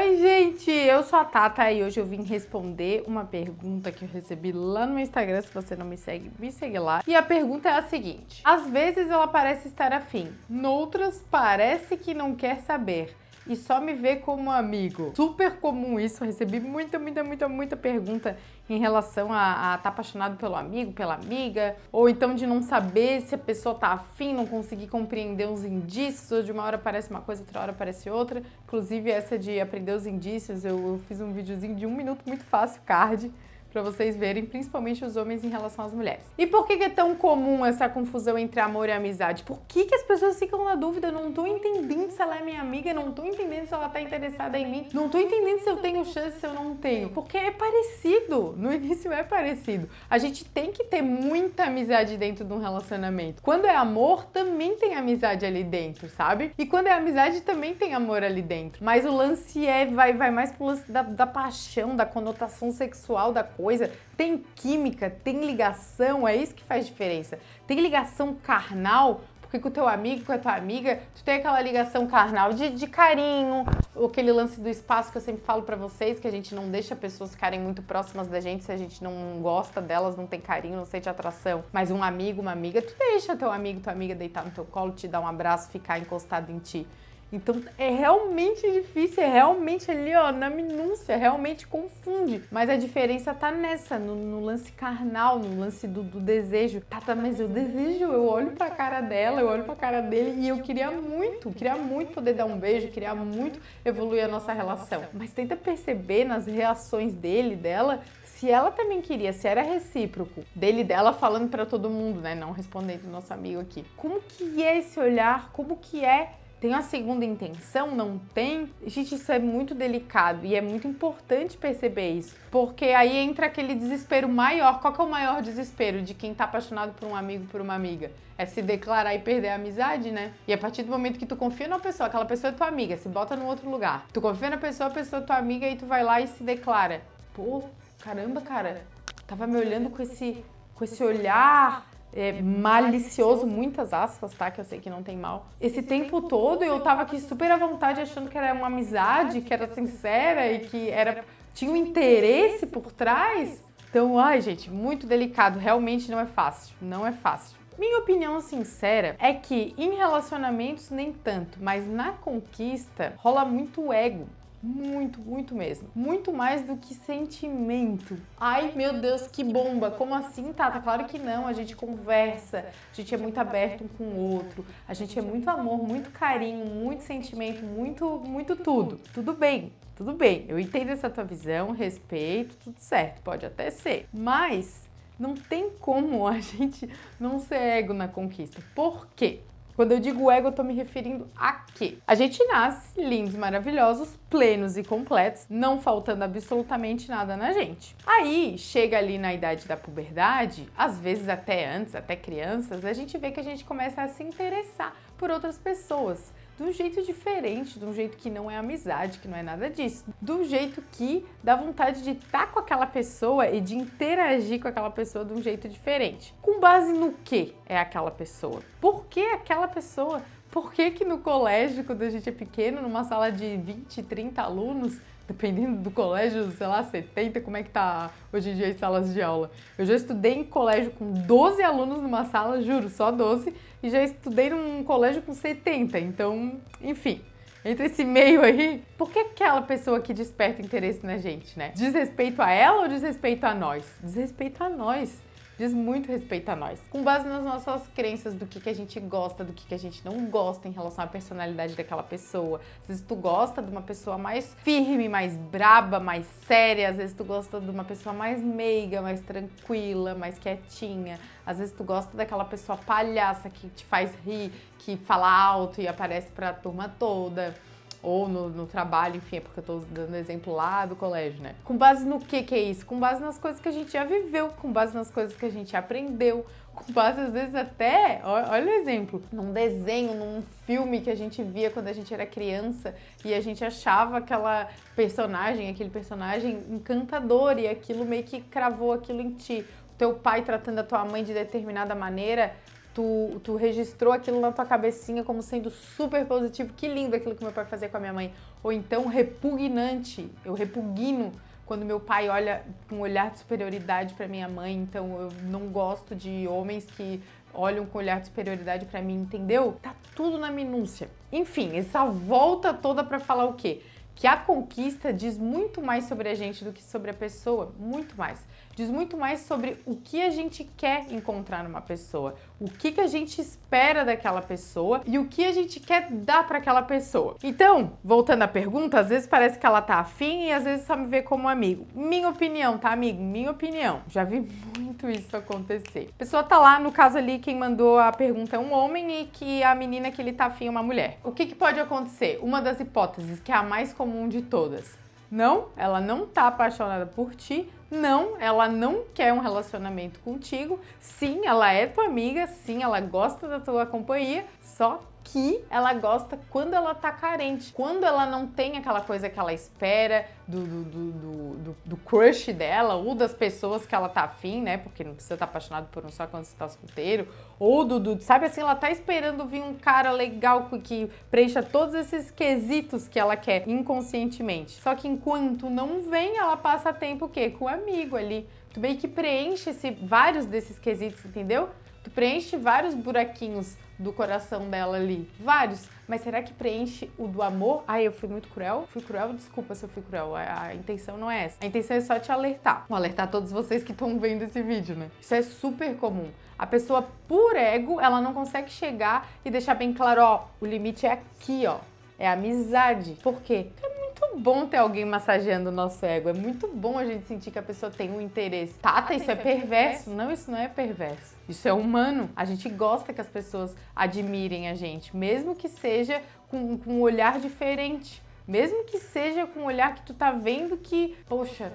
Oi, gente! Eu sou a Tata e hoje eu vim responder uma pergunta que eu recebi lá no Instagram. Se você não me segue, me segue lá. E a pergunta é a seguinte. Às vezes ela parece estar afim, noutras parece que não quer saber e só me vê como amigo. Super comum isso, recebi muita, muita, muita, muita pergunta em relação a estar tá apaixonado pelo amigo, pela amiga, ou então de não saber se a pessoa tá afim, não conseguir compreender os indícios, ou de uma hora parece uma coisa, outra hora parece outra. Inclusive essa de aprender os indícios, eu, eu fiz um videozinho de um minuto muito fácil, card, para vocês verem, principalmente os homens em relação às mulheres. E por que é tão comum essa confusão entre amor e amizade? Por que, que as pessoas ficam na dúvida? Não tô entendendo se ela é minha amiga, não tô entendendo se ela tá interessada em mim, não tô entendendo se eu tenho chance, se eu não tenho. Porque é parecido, no início é parecido. A gente tem que ter muita amizade dentro de um relacionamento. Quando é amor, também tem amizade ali dentro, sabe? E quando é amizade, também tem amor ali dentro. Mas o lance é, vai, vai mais pro lance da, da paixão, da conotação sexual da coisa, tem química, tem ligação, é isso que faz diferença. Tem ligação carnal, porque com o teu amigo, com a tua amiga, tu tem aquela ligação carnal de, de carinho, aquele lance do espaço que eu sempre falo para vocês, que a gente não deixa pessoas ficarem muito próximas da gente se a gente não gosta delas, não tem carinho, não sente atração. Mas um amigo, uma amiga, tu deixa teu amigo, tua amiga deitar no teu colo, te dar um abraço, ficar encostado em ti. Então é realmente difícil, é realmente ali, ó, na minúcia, realmente confunde. Mas a diferença tá nessa, no, no lance carnal, no lance do, do, desejo. Tá, tá, mas eu desejo, eu olho pra cara dela, eu olho pra cara dele e eu queria muito, queria muito poder dar um beijo, queria muito evoluir a nossa relação. Mas tenta perceber nas reações dele, dela, se ela também queria, se era recíproco, dele dela falando para todo mundo, né, não respondendo nosso amigo aqui. Como que é esse olhar? Como que é tem a segunda intenção? Não tem? Gente, isso é muito delicado e é muito importante perceber isso. Porque aí entra aquele desespero maior. Qual que é o maior desespero de quem tá apaixonado por um amigo, por uma amiga? É se declarar e perder a amizade, né? E a partir do momento que tu confia numa pessoa, aquela pessoa é tua amiga, se bota no outro lugar. Tu confia na pessoa, a pessoa é tua amiga e tu vai lá e se declara. Pô, caramba, cara, tava me olhando com esse, com esse olhar é, malicioso, muitas aspas, tá? Que eu sei que não tem mal. Esse tempo todo eu tava aqui super à vontade, achando que era uma amizade, que era sincera e que era tinha um interesse por trás. Então, ai, gente, muito delicado. Realmente não é fácil. Não é fácil. Minha opinião sincera é que em relacionamentos nem tanto, mas na conquista rola muito ego. Muito, muito mesmo. Muito mais do que sentimento. Ai, meu Deus, que bomba! Como assim, Tata? Claro que não. A gente conversa, a gente é muito aberto um com o outro, a gente é muito amor, muito carinho, muito sentimento, muito, muito tudo. Tudo bem, tudo bem. Eu entendo essa tua visão, respeito, tudo certo, pode até ser. Mas não tem como a gente não ser ego na conquista. Por quê? Quando eu digo ego, eu tô me referindo a quê? A gente nasce lindos, maravilhosos, plenos e completos, não faltando absolutamente nada na gente. Aí, chega ali na idade da puberdade, às vezes até antes, até crianças, a gente vê que a gente começa a se interessar por outras pessoas de um jeito diferente, de um jeito que não é amizade, que não é nada disso. Do jeito que dá vontade de estar com aquela pessoa e de interagir com aquela pessoa de um jeito diferente. Com base no que é aquela pessoa? Por que aquela pessoa? Por que que no colégio, quando a gente é pequeno, numa sala de 20, 30 alunos, dependendo do colégio, sei lá, 70, como é que tá hoje em dia as salas de aula. Eu já estudei em colégio com 12 alunos numa sala, juro, só 12, e já estudei num colégio com 70, então, enfim. Entre esse meio aí, por que aquela pessoa que desperta interesse na gente, né? Diz respeito a ela ou diz respeito a nós? Diz respeito a nós diz muito respeito a nós. Com base nas nossas crenças do que, que a gente gosta, do que, que a gente não gosta em relação à personalidade daquela pessoa. Às vezes tu gosta de uma pessoa mais firme, mais braba, mais séria. Às vezes tu gosta de uma pessoa mais meiga, mais tranquila, mais quietinha. Às vezes tu gosta daquela pessoa palhaça que te faz rir, que fala alto e aparece pra turma toda ou no, no, trabalho, enfim, é porque eu tô dando exemplo lá do colégio, né? Com base no que que é isso? Com base nas coisas que a gente já viveu, com base nas coisas que a gente aprendeu, com base às vezes até, olha o exemplo, num desenho, num filme que a gente via quando a gente era criança e a gente achava aquela personagem, aquele personagem encantador e aquilo meio que cravou aquilo em ti. Teu pai tratando a tua mãe de determinada maneira tu, tu registrou aquilo na tua cabecinha como sendo super positivo, que lindo aquilo que meu pai fazia com a minha mãe. Ou então repugnante, eu repugno quando meu pai olha com um olhar de superioridade para minha mãe, então eu não gosto de homens que olham com olhar de superioridade para mim, entendeu? Tá tudo na minúcia. Enfim, essa volta toda para falar o quê? Que a conquista diz muito mais sobre a gente do que sobre a pessoa, muito mais diz muito mais sobre o que a gente quer encontrar numa pessoa, o que, que a gente espera daquela pessoa e o que a gente quer dar para aquela pessoa. Então, voltando à pergunta, às vezes parece que ela tá afim e às vezes só me vê como amigo. Minha opinião, tá, amigo? Minha opinião. Já vi muito isso acontecer. A pessoa tá lá, no caso ali, quem mandou a pergunta é um homem e que a menina que ele tá afim é uma mulher. O que, que pode acontecer? Uma das hipóteses, que é a mais comum de todas. Não, ela não tá apaixonada por ti, não, ela não quer um relacionamento contigo. Sim, ela é tua amiga, sim, ela gosta da tua companhia, só que ela gosta quando ela tá carente, quando ela não tem aquela coisa que ela espera do, do, do, do, crush dela ou das pessoas que ela tá afim, né? Porque não precisa estar tá apaixonado por um só quando você tá solteiro, ou do, sabe assim, ela tá esperando vir um cara legal que preencha todos esses quesitos que ela quer inconscientemente. Só que enquanto não vem, ela passa tempo o quê? Com o amigo ali. Tu meio que preenche esse, vários desses quesitos, entendeu? Tu preenche vários buraquinhos do coração dela ali. Vários. Mas será que preenche o do amor? Ai, eu fui muito cruel? Fui cruel? Desculpa se eu fui cruel. A, a intenção não é essa. A intenção é só te alertar. Vou alertar todos vocês que estão vendo esse vídeo, né? Isso é super comum. A pessoa, por ego, ela não consegue chegar e deixar bem claro, ó, o limite é aqui, ó. É amizade. Por quê? Porque muito bom ter alguém massageando o nosso ego. É muito bom a gente sentir que a pessoa tem um interesse. Tata, isso é, é perverso. Não, isso não é perverso. Isso é humano. A gente gosta que as pessoas admirem a gente, mesmo que seja com, com um olhar diferente. Mesmo que seja com um olhar que tu tá vendo que, poxa,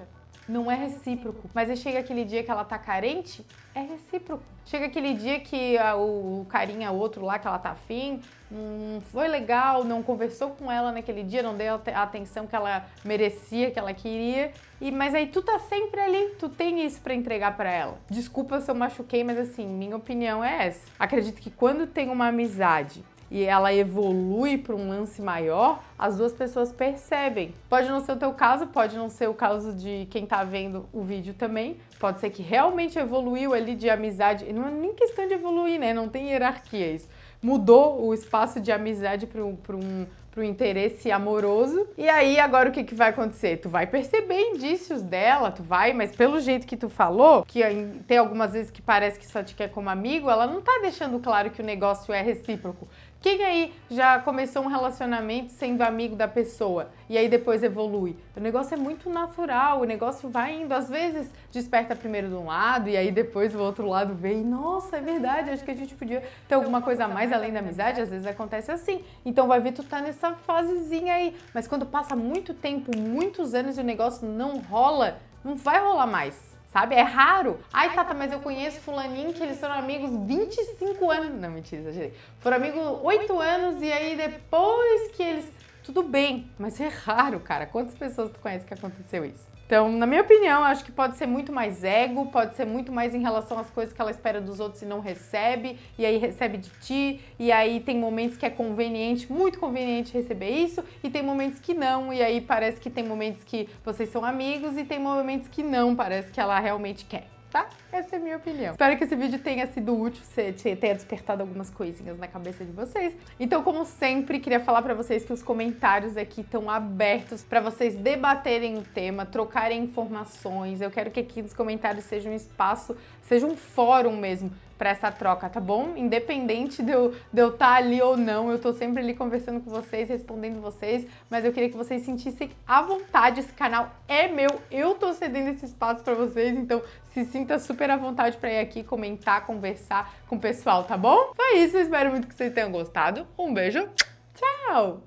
não é recíproco. Mas aí chega aquele dia que ela tá carente, é recíproco. Chega aquele dia que a, o carinha, outro lá que ela tá afim, não foi legal, não conversou com ela naquele dia, não deu a atenção que ela merecia, que ela queria. E mas aí tu tá sempre ali, tu tem isso para entregar para ela. Desculpa se eu machuquei, mas assim, minha opinião é essa. Acredito que quando tem uma amizade e ela evolui para um lance maior, as duas pessoas percebem. Pode não ser o teu caso, pode não ser o caso de quem tá vendo o vídeo também. Pode ser que realmente evoluiu ali de amizade. Não é nem questão de evoluir, né? Não tem hierarquia isso. Mudou o espaço de amizade para um, um pro interesse amoroso. E aí, agora o que, que vai acontecer? Tu vai perceber indícios dela, tu vai, mas pelo jeito que tu falou, que tem algumas vezes que parece que só te quer como amigo, ela não tá deixando claro que o negócio é recíproco. Quem aí já começou um relacionamento sendo amigo da pessoa e aí depois evolui? O negócio é muito natural, o negócio vai indo. Às vezes desperta primeiro de um lado e aí depois o outro lado vem. Nossa, é verdade, acho que a gente podia ter alguma coisa a mais além da amizade. Às vezes acontece assim. Então vai ver, tu tá nessa fasezinha aí. Mas quando passa muito tempo, muitos anos e o negócio não rola, não vai rolar mais sabe? É raro. Ai, Tata, mas eu conheço fulaninho que eles foram amigos 25 anos. Não, mentira, exagerei. Foram amigos 8 anos e aí depois que eles... Tudo bem, mas é raro, cara. Quantas pessoas tu conhece que aconteceu isso? Então, na minha opinião, acho que pode ser muito mais ego, pode ser muito mais em relação às coisas que ela espera dos outros e não recebe, e aí recebe de ti, e aí tem momentos que é conveniente, muito conveniente receber isso, e tem momentos que não, e aí parece que tem momentos que vocês são amigos e tem momentos que não, parece que ela realmente quer tá? Essa é a minha opinião. Espero que esse vídeo tenha sido útil, tenha despertado algumas coisinhas na cabeça de vocês. Então, como sempre, queria falar pra vocês que os comentários aqui estão abertos pra vocês debaterem o tema, trocarem informações. Eu quero que aqui nos comentários seja um espaço, seja um fórum mesmo para essa troca, tá bom? Independente de eu estar de eu tá ali ou não, eu tô sempre ali conversando com vocês, respondendo vocês, mas eu queria que vocês sentissem à vontade, esse canal é meu, eu tô cedendo esse espaço para vocês, então se sinta super à vontade para ir aqui comentar, conversar com o pessoal, tá bom? Foi isso, eu espero muito que vocês tenham gostado. Um beijo, tchau!